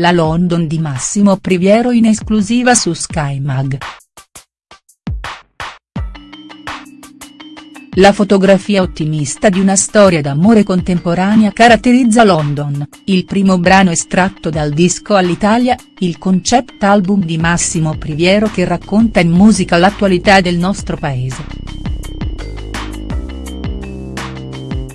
la London di Massimo Priviero in esclusiva su Sky Mag. La fotografia ottimista di una storia d'amore contemporanea caratterizza London, il primo brano estratto dal disco all'Italia, il concept album di Massimo Priviero che racconta in musica l'attualità del nostro paese.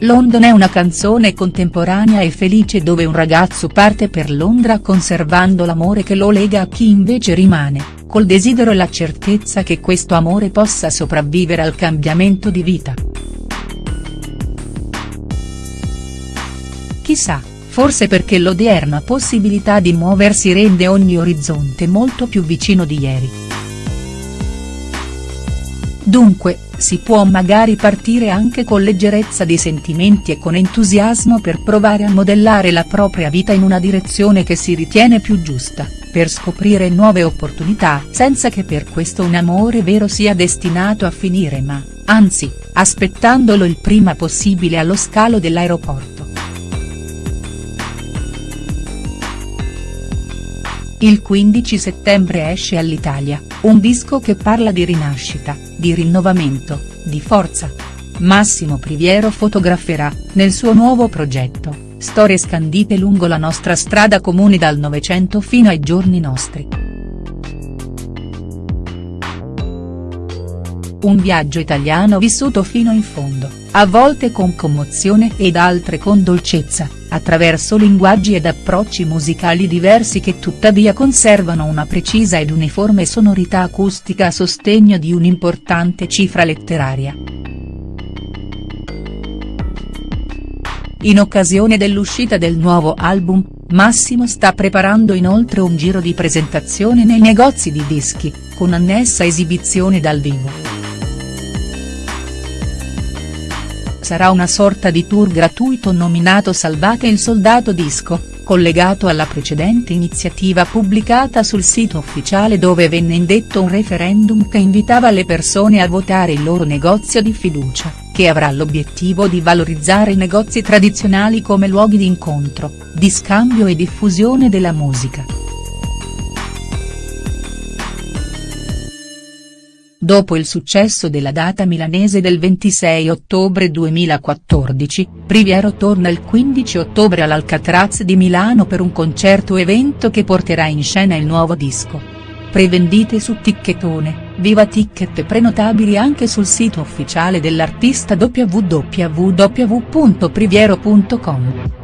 London è una canzone contemporanea e felice dove un ragazzo parte per Londra conservando l'amore che lo lega a chi invece rimane, col desiderio e la certezza che questo amore possa sopravvivere al cambiamento di vita. Chissà, forse perché l'odierna possibilità di muoversi rende ogni orizzonte molto più vicino di ieri. Dunque, si può magari partire anche con leggerezza di sentimenti e con entusiasmo per provare a modellare la propria vita in una direzione che si ritiene più giusta, per scoprire nuove opportunità senza che per questo un amore vero sia destinato a finire ma, anzi, aspettandolo il prima possibile allo scalo dell'aeroporto. Il 15 settembre esce all'Italia, un disco che parla di rinascita, di rinnovamento, di forza. Massimo Priviero fotograferà, nel suo nuovo progetto, storie scandite lungo la nostra strada comune dal Novecento fino ai giorni nostri. Un viaggio italiano vissuto fino in fondo, a volte con commozione ed altre con dolcezza, attraverso linguaggi ed approcci musicali diversi che tuttavia conservano una precisa ed uniforme sonorità acustica a sostegno di un'importante cifra letteraria. In occasione dell'uscita del nuovo album, Massimo sta preparando inoltre un giro di presentazione nei negozi di dischi, con annessa esibizione dal vivo. Sarà una sorta di tour gratuito nominato Salvate il Soldato Disco, collegato alla precedente iniziativa pubblicata sul sito ufficiale dove venne indetto un referendum che invitava le persone a votare il loro negozio di fiducia, che avrà l'obiettivo di valorizzare i negozi tradizionali come luoghi di incontro, di scambio e diffusione della musica. Dopo il successo della data milanese del 26 ottobre 2014, Priviero torna il 15 ottobre all'Alcatraz di Milano per un concerto-evento che porterà in scena il nuovo disco. Prevendite su Ticchettone, viva ticket prenotabili anche sul sito ufficiale dell'artista www.priviero.com.